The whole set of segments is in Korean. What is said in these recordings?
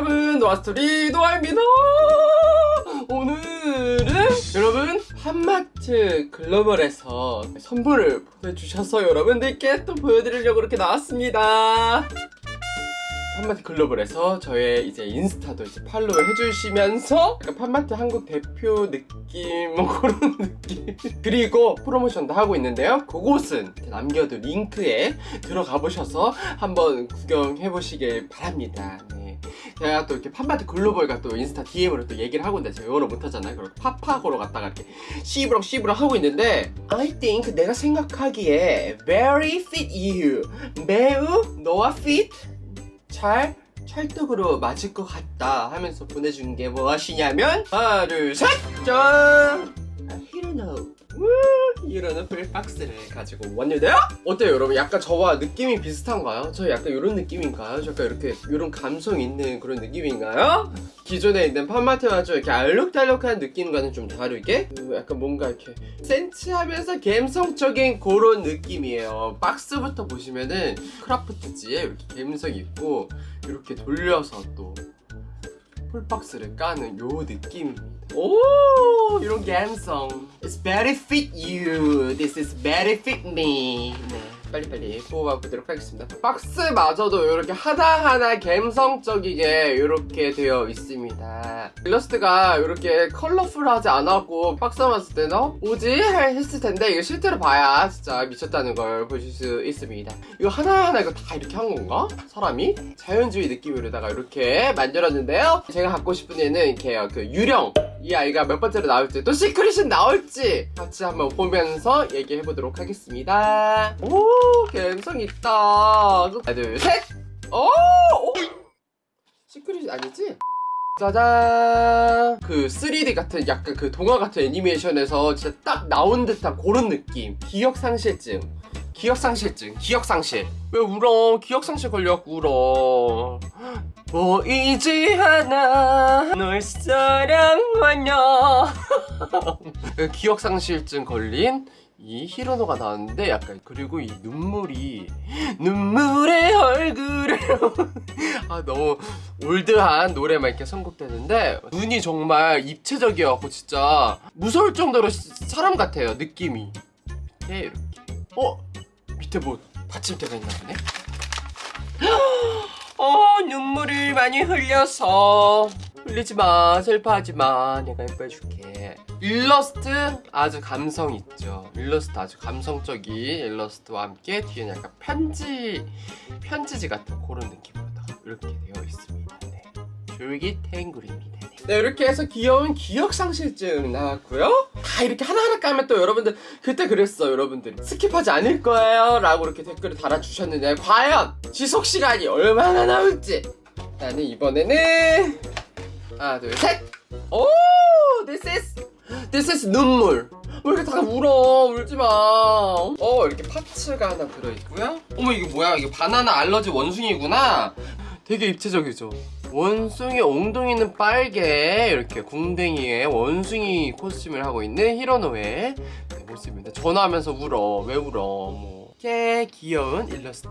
여러분 노아스토리 노아입니다. 오늘은 여러분 POP MART Global에서 선물을 보내주셔서 여러분들께 또 보여드리려고 이렇게 나왔습니다 POP MART Global에서 저의 이제 인스타도 이제 팔로우 해주시면서 약간 POP MART 한국 대표 느낌 뭐 그런 느낌. 그리고 프로모션도 하고 있는데요. 그곳은 남겨둔 링크에 들어가 보셔서 한번 구경해 보시길 바랍니다. 네. 제가 또 이렇게 판마트 글로벌과 또 인스타 DM으로 또 얘기를 하고 있는데 제가 영어를 못하잖아요. 그리고 팝팝으로 갔다가 이렇게 씨브랑 씨브랑 하고 있는데 I think 내가 생각하기에 very fit you. 매우 너와 fit 잘 찰떡으로 맞을 것 같다 하면서 보내준 게 무엇이냐면 하나 둘셋! 짠! 히로노 이러는 풀박스를 가지고 왔는데요? 어때요 여러분? 약간 저와 느낌이 비슷한가요? 저 약간 이런 느낌인가요? 저 약간 이렇게 이런 감성 있는 그런 느낌인가요? 기존에 있는 판마트와 좀 이렇게 알록달록한 느낌과는 좀 다르게 그 약간 뭔가 이렇게 센치하면서 감성적인 그런 느낌이에요 박스부터 보시면은 크라프트지에 이렇게 감성이 있고 이렇게 돌려서 또 풀박스를 까는 요 느낌입니다 오 이런 감성 It's very fit you This is very fit me 네. 빨리빨리 뽑아보도록 하겠습니다 박스마저도 이렇게 하나하나 감성적이게 이렇게 되어 있습니다 일러스트가 이렇게 컬러풀하지 않았고 박스만 봤을 때는 어? 뭐지? 했을 텐데 이거 실제로 봐야 진짜 미쳤다는 걸 보실 수 있습니다 이거 하나하나 이거 다 이렇게 한 건가? 사람이? 자연주의 느낌으로다가 이렇게 만들었는데요 제가 갖고 싶은 애는 이렇게 그 유령 이 아이가 몇 번째로 나올지 또 시크릿은 나올지 같이 한번 보면서 얘기해 보도록 하겠습니다. 오 감성 있다. 하나 둘셋. 오! 오! 시크릿 아니지? 짜잔. 그 3D 같은 약간 그 동화 같은 애니메이션에서 진짜 딱 나온 듯한 그런 느낌. 기억상실증. 기억상실증. 기억상실. 왜 울어? 기억상실 걸려갖고 울어 보이지 않아. 널 사랑하냐. 기억상실증 걸린 이 히로노가 나왔는데 약간 그리고 이 눈물이 눈물의 얼굴을 아 너무 올드한 노래만 이렇게 선곡되는데 눈이 정말 입체적이어갖고 진짜 무서울 정도로 사람 같아요 느낌이. 밑에 이렇게. 어? 밑에 뭐 받침대가 있나 보네 어 눈물을 많이 흘려서. 흘리지마 슬퍼하지마. 내가 예뻐해줄게. 일러스트 아주 감성 있죠. 일러스트 아주 감성적인 일러스트와 함께 뒤에는 약간 편지 편지지 같은 그런 느낌으로다가 이렇게 되어 있습니다 네. 줄깃탱 그림입니다. 네 이렇게 해서 귀여운 기억상실증 나왔고요. 다 이렇게 하나하나 까면 또 여러분들 그때 그랬어 여러분들 skip하지 않을 거예요 라고 이렇게 댓글을 달아주셨는데 과연 지속시간이 얼마나 나올지. 나는 이번에는 하나 둘셋. 오! This is This is 눈물. 왜 이렇게 다 울어? 울지마. 어 이렇게 parts가 하나 들어있고요. 어머 이게 뭐야? 이게 바나나 알러지 원숭이구나. 되게 입체적이죠 원숭이 엉덩이는 빨개 이렇게 궁뎅이에 원숭이 코스튬을 하고 있는 히로노의 네, 모습입니다. 전화하면서 울어. 왜 울어? 뭐. 꽤 귀여운 일러스트.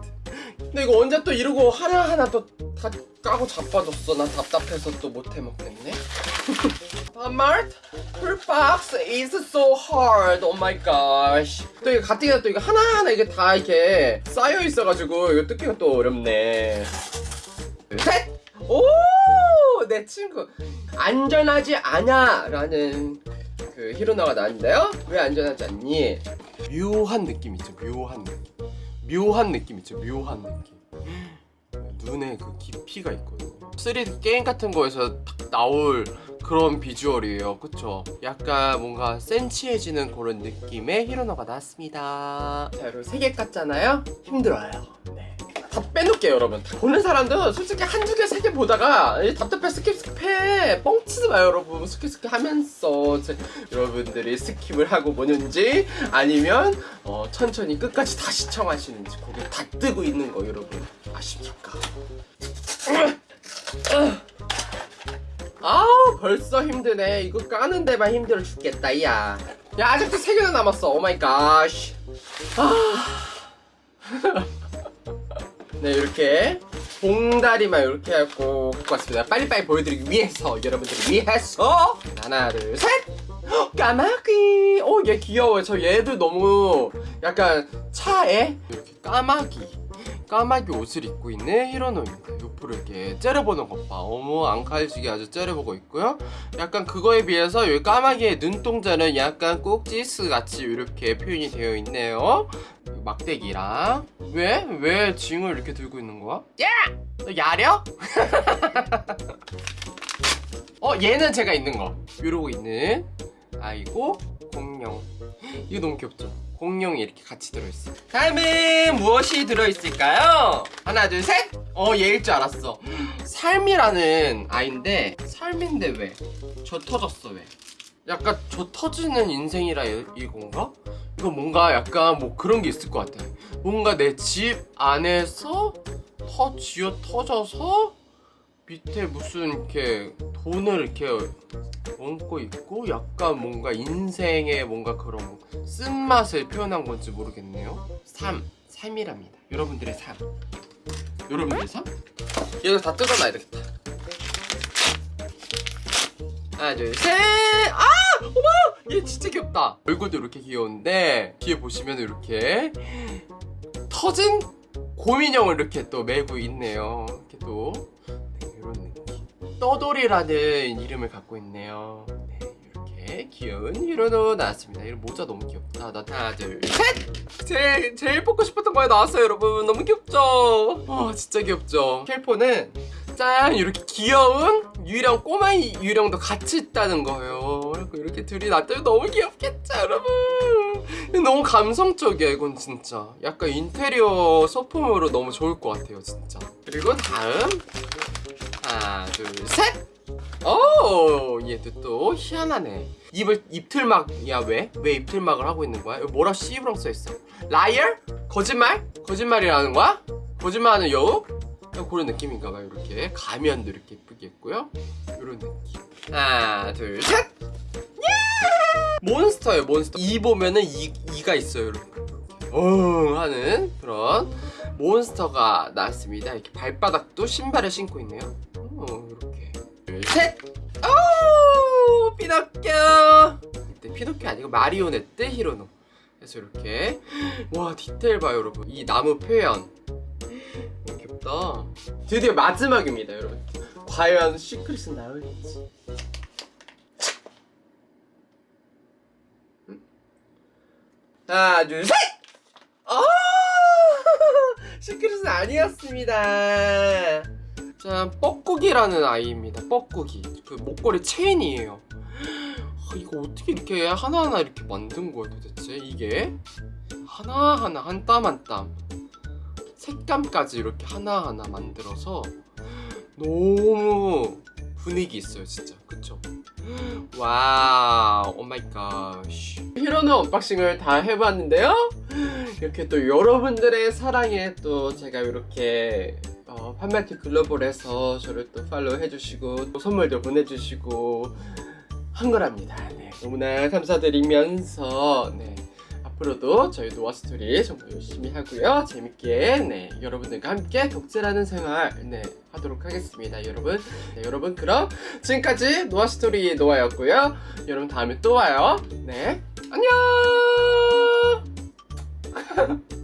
근데 이거 언제 또 이러고 하나하나 또 다 까고 자빠졌어. 난 답답해서 또 못해 먹겠네. Walmart 풀박스 is so hard. Oh my gosh. 또 이거 가뜩이나 또 이거 하나하나 이게 다 이렇게 쌓여 있어가지고 이거 뜯기가 또 어렵네. 셋! 오! 내 친구 안전하지 않아 라는 그 히로나가 나왔는데요 왜 안전하지 않니? 묘한 느낌 있죠 묘한 느낌 묘한 느낌 있죠 묘한 느낌 눈에 그 깊이가 있거든요 3D 게임 같은 거에서 딱 나올 그런 비주얼이에요 그쵸? 약간 뭔가 센치해지는 그런 느낌의 히로노가 나왔습니다 자 여러분 3개 깠잖아요? 힘들어요 빼놓을게요 여러분. 보는 사람도 솔직히 한두 개 세 개 보다가 답답해 skip skip해. 뻥치지 마요 여러분. skip skip 하면서 여러분들이 skip을 하고 보는지 아니면 어, 천천히 끝까지 다 시청하시는지 거기 다 뜨고 있는 거 여러분. 아십니까? 아우 벌써 힘드네. 이거 까는 데만 힘들어 죽겠다 야. 야 아직도 3개나 남았어. oh my god 아... 네 이렇게 봉다리만 이렇게 해갖고 갖고 왔습니다. 빨리빨리 보여드리기 위해서 여러분들을 위해서. 하나 둘셋! 까마귀! 오얘 귀여워요. 저 얘도 너무 약간 차에 이렇게 까마귀 까마귀 옷을 입고 있는 히로노입니다 이렇게 째려보는 것봐 어머 앙칼지게 아주 째려보고 있고요 약간 그거에 비해서 이 까마귀의 눈동자는 약간 꼭지스 같이 이렇게 표현이 되어 있네요 막대기랑 왜? 왜 징을 이렇게 들고 있는 거야? 야! 너 야려? 어 얘는 제가 있는 거 이러고 있는 아이고 공룡 이거 너무 귀엽죠? 공룡이 이렇게 같이 들어있어 다음은 무엇이 들어있을까요? 하나 둘셋 어 얘일 줄 알았어 삶이라는 아이인데 삶인데 왜? 저 터졌어 왜? 약간 저 터지는 인생이라 이- 이건가? 이거 뭔가 약간 뭐 그런 게 있을 것 같아 뭔가 내 집 안에서 터 쥐어 터져서 밑에 무슨 이렇게 돈을 이렇게 얹고 있고 약간 뭔가 인생의 뭔가 그런 쓴맛을 표현한 건지 모르겠네요. 삶, 삶이랍니다. 여러분들의 삶 여러분들의 삶? 이거 다 뜯어놔야 되겠다. 하나 둘셋! 아! 어머! 얘 진짜 귀엽다. 얼굴도 이렇게 귀여운데 뒤에 보시면 이렇게 터진 곰인형을 이렇게 또 메고 있네요. 이렇게 또 떠돌이라는 이름을 갖고 있네요. 네 이렇게 귀여운 히로노 나왔습니다. 이런 모자 너무 귀엽다. 나 하나 둘셋! 제일 제일 뽑고 싶었던 거에 나왔어요 여러분. 너무 귀엽죠? 와 진짜 귀엽죠? 켈포는 짠! 이렇게 귀여운 유령 꼬마 유령도 같이 있다는 거예요. 그리고 이렇게 둘이 놔두면 너무 귀엽겠죠 여러분? 너무 감성적이야 이건 진짜. 약간 인테리어 소품으로 너무 좋을 것 같아요 진짜. 그리고 다음 하나 둘셋 오 얘도 또 희한하네 입을 입틀막이야 왜? 왜 입틀막을 하고 있는 거야? 여기 뭐라 씨부랑 써있어 라이얼? 거짓말? 거짓말이라는 거야? 거짓말하는 여우? 그런 느낌인가 봐요 이렇게 가면도 이렇게 예쁘게 했고요 이런 느낌 하나 둘셋 몬스터예요 몬스터 이 보면은 이, 이가 있어요 이렇게 어 하는 그런 몬스터가 나왔습니다 이렇게 발바닥도 신발을 신고 있네요 어 이렇게. 둘셋. 오 피노키오. 이때 피노키오 아니고 마리오네트 히로노. 그래서 이렇게. 와 디테일 봐요 여러분. 이 나무 표현. 귀엽다. 드디어 마지막입니다 여러분. 과연 secret은 나올지. 음? 하나 둘셋! 아 secret은 아니었습니다 자 뻐꾸기라는 아이입니다. 뻐꾸기. 그 목걸이 체인이에요. 아, 이거 어떻게 이렇게 하나하나 이렇게 만든 거야 도대체? 이게? 하나하나 한 땀 한 땀. 색감까지 이렇게 하나하나 만들어서 너무 분위기 있어요 진짜. 그쵸? wow oh my god 히로노 unboxing을 다 해봤는데요? 이렇게 또 여러분들의 사랑에 또 제가 이렇게 어, POP MART Global에서 저를 또 팔로우 해주시고 또 선물도 보내주시고 한 거랍니다. 네, 너무나 감사드리면서 네, 앞으로도 저희 노아스토리 정말 열심히 하고요. 재밌게 네, 여러분들과 함께 덕질하는 생활 네, 하도록 하겠습니다 여러분. 네, 여러분 그럼 지금까지 노아스토리 노아였고요. 여러분 다음에 또 와요. 네 안녕